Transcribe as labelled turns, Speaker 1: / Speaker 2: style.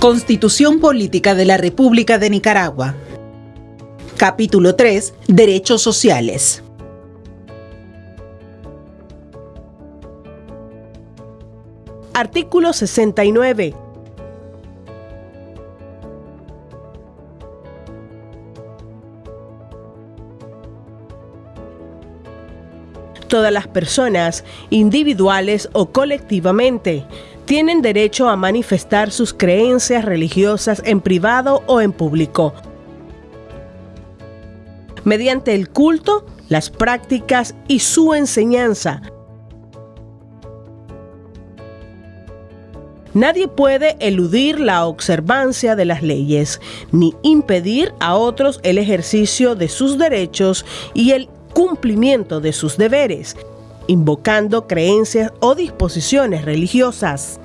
Speaker 1: Constitución Política de la República de Nicaragua. Capítulo 3. Derechos sociales.
Speaker 2: Artículo 69. Todas las personas, individuales o colectivamente, tienen derecho a manifestar sus creencias religiosas en privado o en público, mediante el culto, las prácticas y su enseñanza. Nadie puede eludir la observancia de las leyes, ni impedir a otros el ejercicio de sus derechos y el cumplimiento de sus deberes, invocando creencias o disposiciones religiosas.